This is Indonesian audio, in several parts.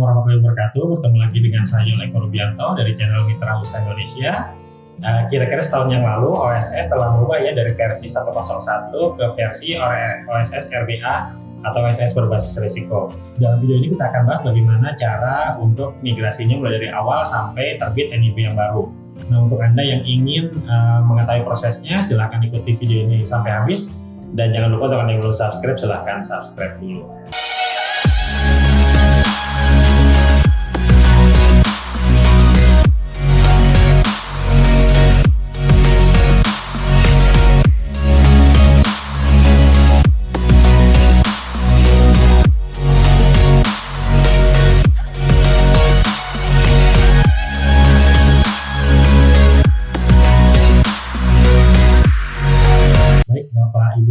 warahmatullahi wabarakatuh. Bertemu lagi dengan saya Yolek Rubianto dari channel Mitra Usaha Indonesia. Uh, kira-kira setahun yang lalu OSS telah berubah ya dari versi 101 ke versi OSS RBA atau OSS berbasis risiko. Dalam video ini kita akan bahas bagaimana cara untuk migrasinya mulai dari awal sampai terbit NIB yang baru. Nah untuk Anda yang ingin uh, mengetahui prosesnya silahkan ikuti video ini sampai habis dan jangan lupa yang belum subscribe silahkan subscribe dulu.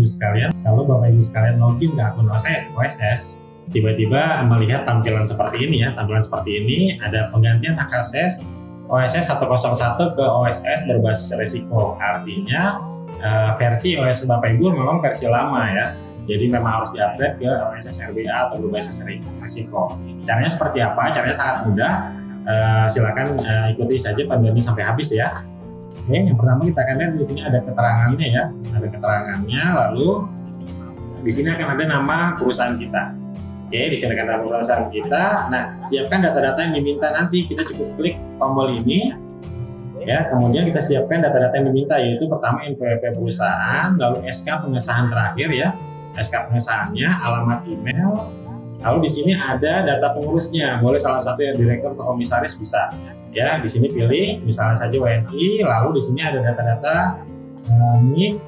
Sekalian, kalau Bapak Ibu sekalian login ke akun OSS, OSS tiba-tiba melihat tampilan seperti ini ya, tampilan seperti ini ada penggantian akses OSS 101 ke OSS berbasis risiko. Artinya uh, versi OSS Bapak Ibu memang versi lama ya. Jadi memang harus diupgrade ke OSS RBA atau berbasis risiko. Caranya seperti apa? Caranya sangat mudah. Uh, silakan uh, ikuti saja panduan ini sampai habis ya. Oke, yang pertama kita akan lihat di sini ada keterangannya ya, ada keterangannya. Lalu di sini akan ada nama perusahaan kita. Oke, di sini akan ada perusahaan kita. Nah, siapkan data-data yang diminta nanti. Kita cukup klik tombol ini. Ya, kemudian kita siapkan data-data yang diminta yaitu pertama NPWP perusahaan, lalu SK pengesahan terakhir ya, SK pengesahannya, alamat email, Lalu di sini ada data pengurusnya, boleh salah satu yang direktur atau komisaris bisa. Ya, di sini pilih misalnya saja WNI, lalu di sini ada data-data NIK,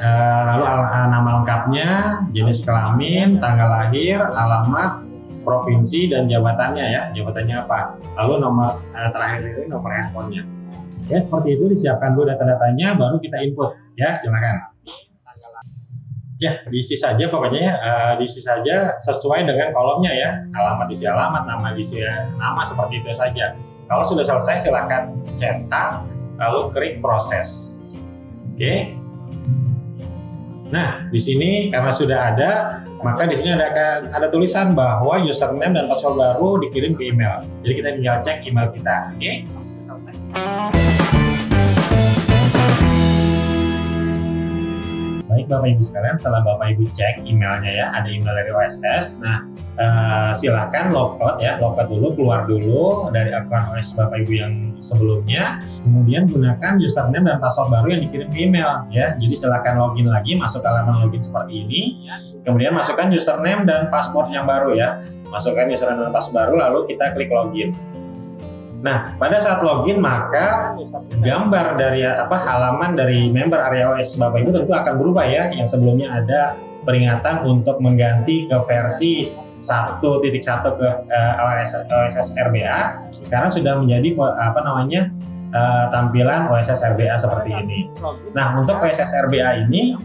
uh, lalu uh, nama lengkapnya, jenis kelamin, tanggal lahir, alamat, provinsi dan jabatannya ya, jabatannya apa. Lalu nomor uh, terakhir ini nomor handphonenya. Ya, seperti itu disiapkan dulu data-datanya, baru kita input. Ya, silakan. Ya, diisi saja pokoknya uh, diisi saja sesuai dengan kolomnya ya. Alamat diisi alamat, nama diisi nama seperti itu saja. Kalau sudah selesai silakan cetak lalu klik proses. Oke. Nah, di sini karena sudah ada, maka di sini ada ada tulisan bahwa username dan password baru dikirim ke email. Jadi kita tinggal cek email kita, oke? Okay? Bapak Ibu sekalian, setelah Bapak Ibu cek emailnya ya, ada email dari OSS. Nah, uh, silakan logout ya, logout dulu, keluar dulu dari akun OS Bapak Ibu yang sebelumnya. Kemudian gunakan username dan password baru yang dikirim ke email ya. Jadi silakan login lagi, masuk ke halaman login seperti ini. Kemudian masukkan username dan password yang baru ya. Masukkan username dan password baru, lalu kita klik login. Nah, pada saat login maka gambar dari apa halaman dari member area OS Bapak Ibu tentu akan berubah ya. Yang sebelumnya ada peringatan untuk mengganti ke versi 1.1 ke uh, OSS, OSS RBA. Sekarang sudah menjadi apa namanya? Uh, tampilan OSS RBA seperti ini. Nah, untuk OSS RBA ini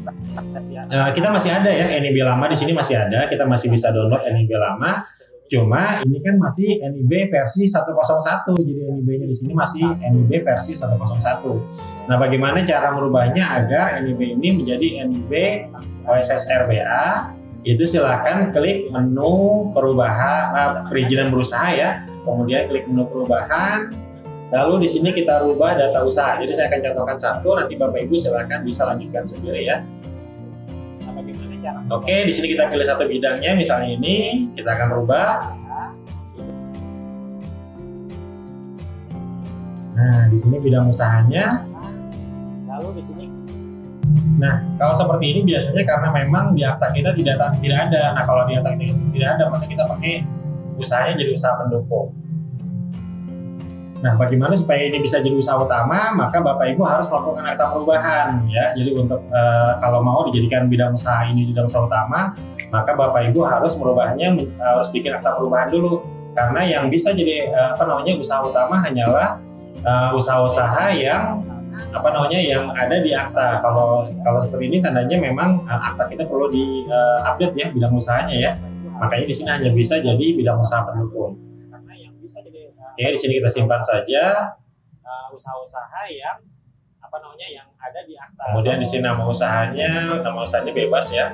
uh, kita masih ada ya NIB lama di sini masih ada, kita masih bisa download NIB lama Cuma ini kan masih NIB versi 101, jadi NIB-nya di sini masih NIB versi 101. Nah, bagaimana cara merubahnya agar NIB ini menjadi NIB OSS RBA? Itu silakan klik menu perubahan uh, perizinan berusaha ya. Kemudian klik menu perubahan. Lalu di sini kita rubah data usaha. Jadi saya akan contohkan satu, nanti Bapak Ibu silakan bisa lanjutkan sendiri ya. Oke, di sini kita pilih satu bidangnya, misalnya ini, kita akan rubah. Nah, di sini bidang usahanya. Lalu di sini. Nah, kalau seperti ini biasanya karena memang di akta kita tidak tidak ada. Nah, kalau di akta kita tidak ada, maka kita pakai usahanya jadi usaha pendukung. Nah, bagaimana supaya ini bisa jadi usaha utama, maka Bapak Ibu harus melakukan akta perubahan ya. Jadi untuk e, kalau mau dijadikan bidang usaha ini bidang usaha utama, maka Bapak Ibu harus merubahnya harus bikin akta perubahan dulu. Karena yang bisa jadi e, apa namanya usaha utama hanyalah eh, usaha-usaha yang apa namanya yang ada di akta. Kalau kalau seperti ini tandanya memang akta kita perlu di update ya bidang usahanya ya. Makanya di sini hanya bisa jadi bidang usaha pendukung. Oke, di sini kita simpan saja uh, usaha-usaha yang apa namanya yang ada di akta. Kemudian di sini nama usahanya, nama usahanya bebas ya.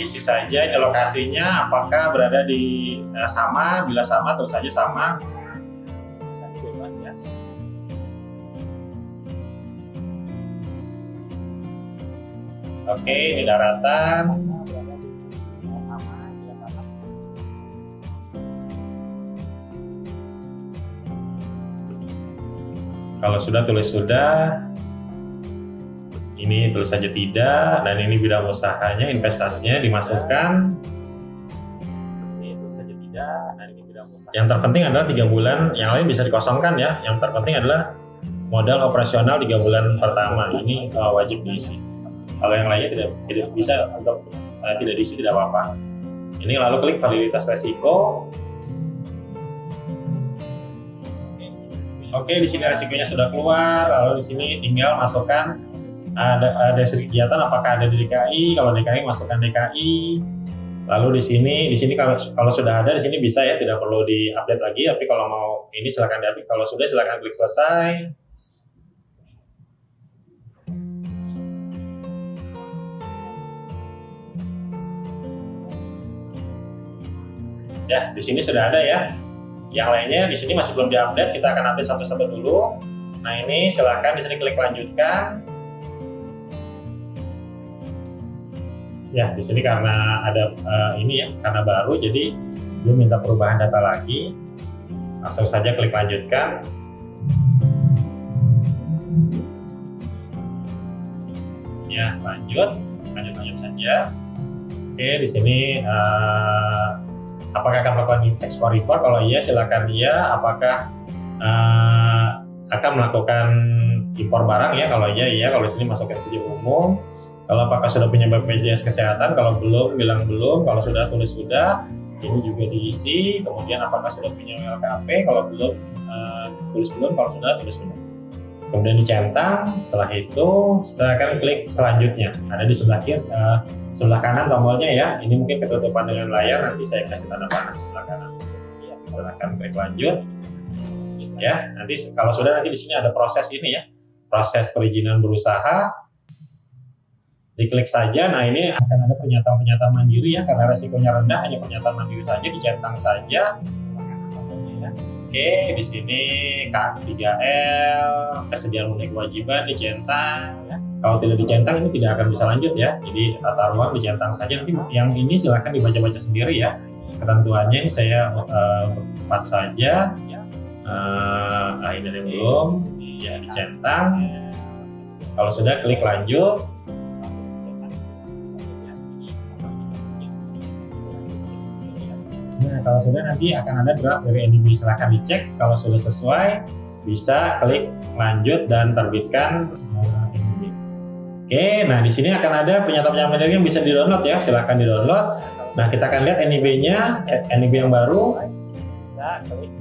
isi saja ini lokasinya apakah berada di uh, sama bila sama terus saja sama bebas ya. oke ini daratan kalau sudah tulis sudah. Ini tulis saja tidak. Dan ini bidang usahanya investasinya dimasukkan. Itu saja tidak. Nah ini tidak usah. yang terpenting adalah tiga bulan. Yang lain bisa dikosongkan ya. Yang terpenting adalah modal operasional tiga bulan pertama. Ini uh, wajib diisi. Kalau yang lainnya tidak tidak bisa untuk uh, tidak diisi tidak apa-apa. Ini lalu klik validitas resiko oke di sini resikonya sudah keluar lalu di sini tinggal masukkan ada ada kegiatan apakah ada di DKI kalau DKI masukkan DKI Lalu di sini, di sini kalau kalau sudah ada di sini bisa ya, tidak perlu diupdate lagi. Tapi kalau mau ini silakan diupdate. Kalau sudah silakan klik selesai. Ya, di sini sudah ada ya. Yang lainnya di sini masih belum diupdate. Kita akan update satu-satu dulu. Nah ini silakan di sini klik lanjutkan. Ya, di sini karena ada uh, ini ya, karena baru, jadi dia minta perubahan data lagi. Langsung saja klik lanjutkan. Ya, lanjut, lanjut lanjut saja. Oke, di sini uh, apakah akan melakukan export report? Kalau iya, silakan iya. Apakah uh, akan melakukan impor barang ya? Kalau iya, iya. Kalau di sini masukkan saja umum kalau apakah sudah punya BPJS Kesehatan, kalau belum bilang belum, kalau sudah tulis sudah, ini juga diisi. Kemudian apakah sudah punya LKP, kalau belum uh, tulis belum, kalau sudah tulis sudah. Kemudian dicentang, setelah itu silakan klik selanjutnya. Ada di sebelah kiri, uh, sebelah kanan tombolnya ya. Ini mungkin ketutupan dengan layar, nanti saya kasih tanda panah sebelah kanan. Iya, Silakan klik lanjut. Ya, nanti kalau sudah nanti di sini ada proses ini ya, proses perizinan berusaha, diklik saja. Nah ini akan ada pernyataan-pernyataan mandiri ya karena resikonya rendah hanya pernyataan mandiri saja dicentang saja. Oke di sini K3L kesediaan unit kewajiban dicentang. Kalau tidak dicentang ini tidak akan bisa lanjut ya. Jadi tata ruang dicentang saja. Nanti yang ini silahkan dibaca-baca sendiri ya. Ketentuannya ini saya uh, saja. Uh, nah ini belum. Ya dicentang. Kalau sudah klik lanjut. Nah, kalau sudah nanti akan ada draft dari NDB. Silahkan dicek. Kalau sudah sesuai, bisa klik lanjut dan terbitkan. Oke, nah di sini akan ada pernyataan-pernyataan yang bisa di-download ya. Silahkan di-download. Nah, kita akan lihat NIB-nya, NIB yang baru. Bisa klik.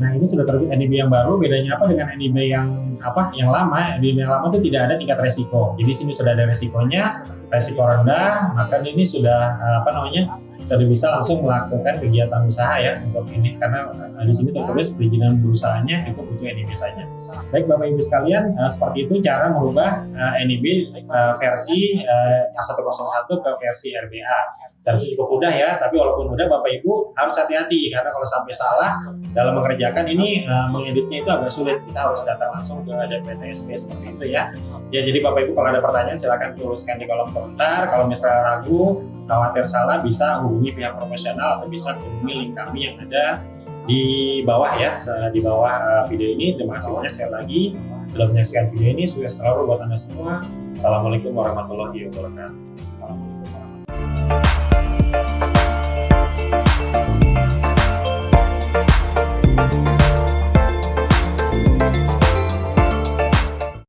Nah, ini sudah terbit NIB yang baru. Bedanya apa dengan NIB yang apa? Yang lama? Di yang lama itu tidak ada tingkat resiko. Jadi sini sudah ada resikonya, resiko rendah. Maka ini sudah apa namanya? sudah bisa langsung melakukan kegiatan usaha ya untuk ini karena uh, di sini tertulis perizinan berusahanya itu butuh NIB saja. Baik Bapak Ibu sekalian, uh, seperti itu cara merubah NIB versi uh, 101 ke versi RBA. Dan cukup mudah ya, tapi walaupun mudah Bapak Ibu harus hati-hati karena kalau sampai salah dalam mengerjakan ini uh, mengeditnya itu agak sulit. Kita harus datang langsung ke DPTSP seperti itu ya. Ya jadi Bapak Ibu kalau ada pertanyaan silahkan tuliskan di kolom komentar. Kalau misalnya ragu, khawatir salah bisa hubungi pihak profesional atau bisa hubungi link kami yang ada di bawah ya di bawah video ini terima kasih banyak sekali lagi sudah menyaksikan video ini sukses selalu buat anda semua assalamualaikum warahmatullahi wabarakatuh